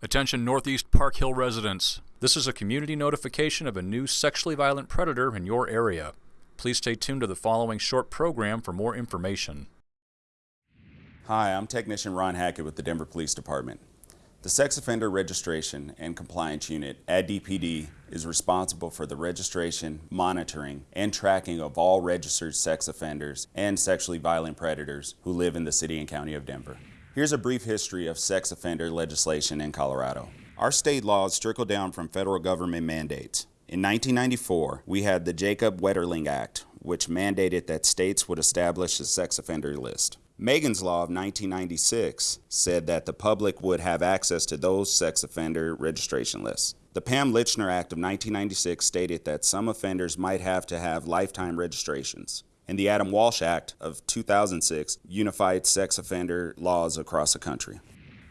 Attention Northeast Park Hill residents. This is a community notification of a new sexually violent predator in your area. Please stay tuned to the following short program for more information. Hi, I'm Technician Ron Hackett with the Denver Police Department. The Sex Offender Registration and Compliance Unit at DPD is responsible for the registration, monitoring, and tracking of all registered sex offenders and sexually violent predators who live in the City and County of Denver. Here's a brief history of sex offender legislation in Colorado. Our state laws trickle down from federal government mandates. In 1994, we had the Jacob Wetterling Act, which mandated that states would establish a sex offender list. Megan's Law of 1996 said that the public would have access to those sex offender registration lists. The Pam Lychner Act of 1996 stated that some offenders might have to have lifetime registrations and the Adam Walsh Act of 2006 unified sex offender laws across the country.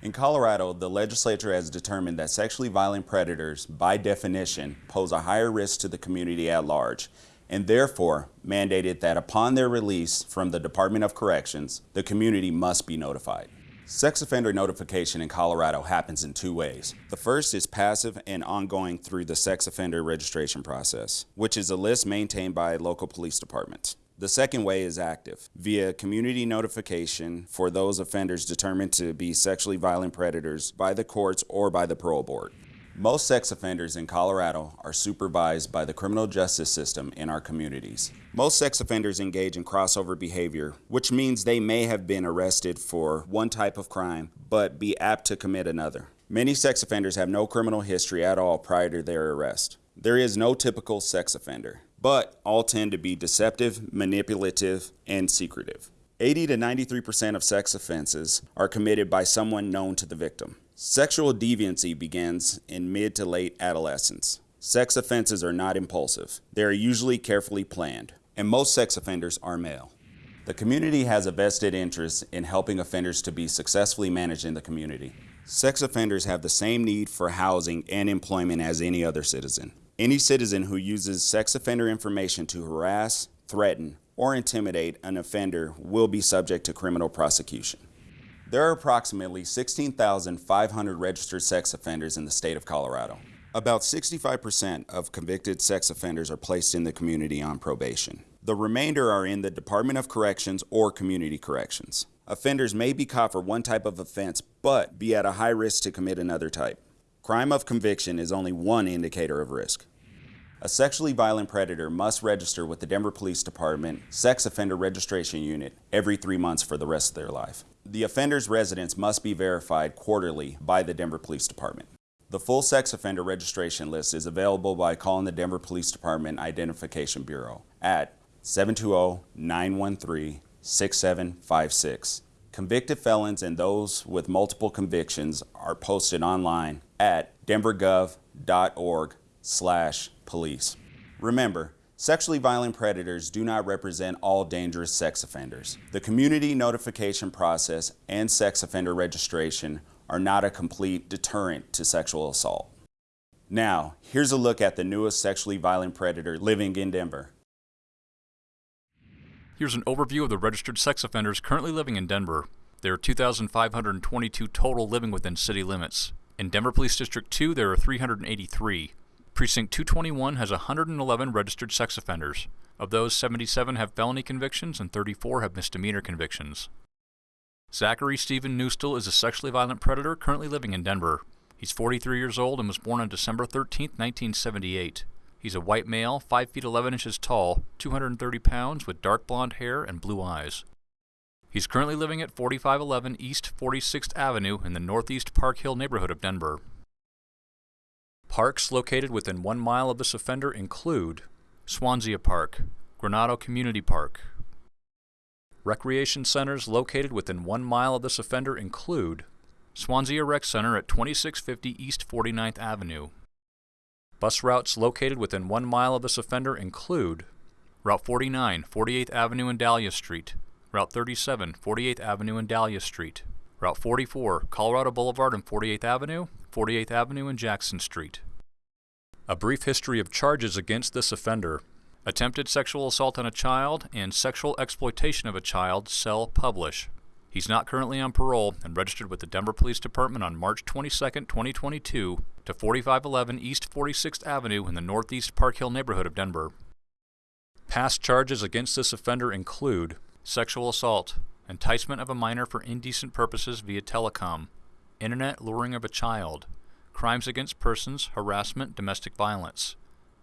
In Colorado, the legislature has determined that sexually violent predators, by definition, pose a higher risk to the community at large, and therefore mandated that upon their release from the Department of Corrections, the community must be notified. Sex offender notification in Colorado happens in two ways. The first is passive and ongoing through the sex offender registration process, which is a list maintained by local police departments. The second way is active, via community notification for those offenders determined to be sexually violent predators by the courts or by the parole board. Most sex offenders in Colorado are supervised by the criminal justice system in our communities. Most sex offenders engage in crossover behavior, which means they may have been arrested for one type of crime, but be apt to commit another. Many sex offenders have no criminal history at all prior to their arrest. There is no typical sex offender but all tend to be deceptive, manipulative, and secretive. 80 to 93% of sex offenses are committed by someone known to the victim. Sexual deviancy begins in mid to late adolescence. Sex offenses are not impulsive. They are usually carefully planned, and most sex offenders are male. The community has a vested interest in helping offenders to be successfully managed in the community. Sex offenders have the same need for housing and employment as any other citizen. Any citizen who uses sex offender information to harass, threaten, or intimidate an offender will be subject to criminal prosecution. There are approximately 16,500 registered sex offenders in the state of Colorado. About 65% of convicted sex offenders are placed in the community on probation. The remainder are in the Department of Corrections or Community Corrections. Offenders may be caught for one type of offense, but be at a high risk to commit another type. Crime of conviction is only one indicator of risk. A sexually violent predator must register with the Denver Police Department Sex Offender Registration Unit every three months for the rest of their life. The offender's residence must be verified quarterly by the Denver Police Department. The full sex offender registration list is available by calling the Denver Police Department Identification Bureau at 720-913-6756. Convicted felons and those with multiple convictions are posted online at denvergov.org slash police. Remember, sexually violent predators do not represent all dangerous sex offenders. The community notification process and sex offender registration are not a complete deterrent to sexual assault. Now, here's a look at the newest sexually violent predator living in Denver. Here's an overview of the registered sex offenders currently living in Denver. There are 2,522 total living within city limits. In Denver Police District 2, there are 383. Precinct 221 has 111 registered sex offenders. Of those, 77 have felony convictions and 34 have misdemeanor convictions. Zachary Stephen Newstall is a sexually violent predator currently living in Denver. He's 43 years old and was born on December 13, 1978. He's a white male, 5 feet 11 inches tall, 230 pounds, with dark blonde hair and blue eyes. He's currently living at 4511 East 46th Avenue in the Northeast Park Hill neighborhood of Denver. Parks located within one mile of this offender include Swansea Park, Granado Community Park. Recreation centers located within one mile of this offender include Swansea Rec Center at 2650 East 49th Avenue, Bus routes located within one mile of this offender include Route 49, 48th Avenue and Dahlia Street, Route 37, 48th Avenue and Dahlia Street, Route 44, Colorado Boulevard and 48th Avenue, 48th Avenue and Jackson Street. A brief history of charges against this offender. Attempted sexual assault on a child and sexual exploitation of a child, sell, publish. He's not currently on parole and registered with the Denver Police Department on March 22, 2022 to 4511 East 46th Avenue in the Northeast Park Hill neighborhood of Denver. Past charges against this offender include sexual assault, enticement of a minor for indecent purposes via telecom, internet luring of a child, crimes against persons, harassment, domestic violence,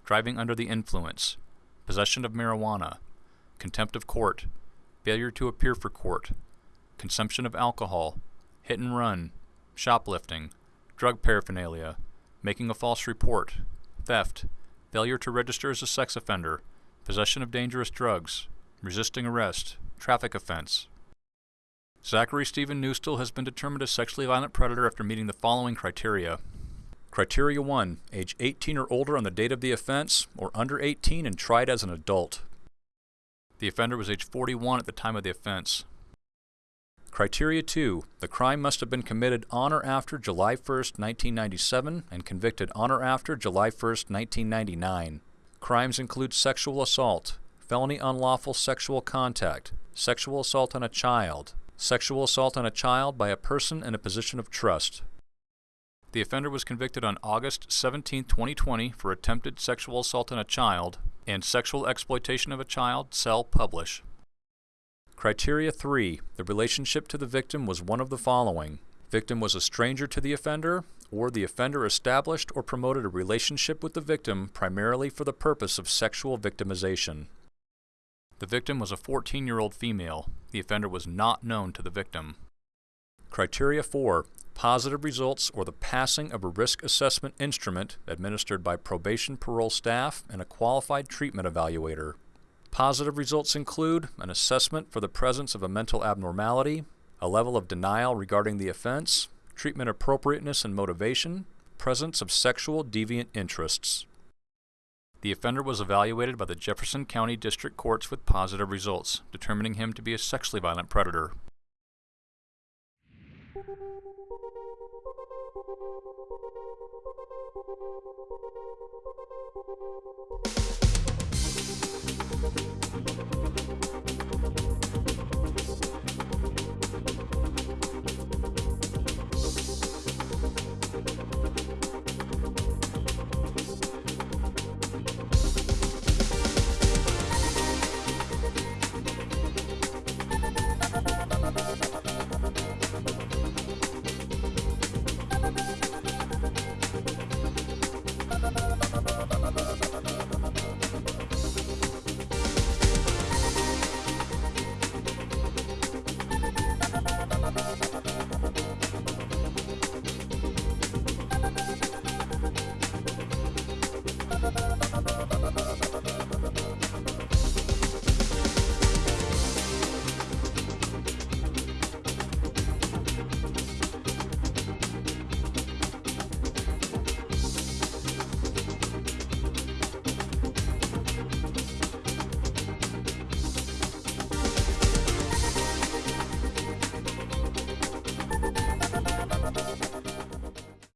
driving under the influence, possession of marijuana, contempt of court, failure to appear for court, consumption of alcohol, hit and run, shoplifting, drug paraphernalia, making a false report, theft, failure to register as a sex offender, possession of dangerous drugs, resisting arrest, traffic offense. Zachary Stephen Newstill has been determined a sexually violent predator after meeting the following criteria. Criteria 1. Age 18 or older on the date of the offense, or under 18 and tried as an adult. The offender was age 41 at the time of the offense. Criteria 2. The crime must have been committed on or after July 1, 1997 and convicted on or after July 1, 1999. Crimes include sexual assault, felony unlawful sexual contact, sexual assault on a child, sexual assault on a child by a person in a position of trust. The offender was convicted on August 17, 2020 for attempted sexual assault on a child and sexual exploitation of a child, sell, publish. Criteria 3. The relationship to the victim was one of the following. Victim was a stranger to the offender, or the offender established or promoted a relationship with the victim primarily for the purpose of sexual victimization. The victim was a 14-year-old female. The offender was not known to the victim. Criteria 4. Positive results or the passing of a risk assessment instrument administered by probation parole staff and a qualified treatment evaluator. Positive results include an assessment for the presence of a mental abnormality, a level of denial regarding the offense, treatment appropriateness and motivation, presence of sexual deviant interests. The offender was evaluated by the Jefferson County District Courts with positive results, determining him to be a sexually violent predator. Thank you.